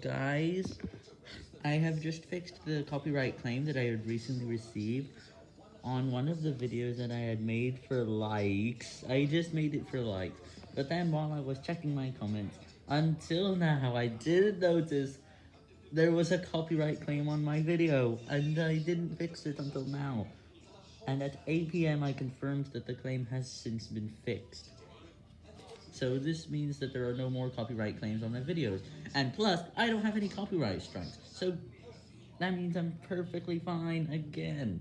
Guys, I have just fixed the copyright claim that I had recently received on one of the videos that I had made for likes. I just made it for likes, but then while I was checking my comments, until now I didn't notice there was a copyright claim on my video, and I didn't fix it until now. And at 8 p.m. I confirmed that the claim has since been fixed. So this means that there are no more copyright claims on my videos. And plus, I don't have any copyright strikes. So that means I'm perfectly fine again.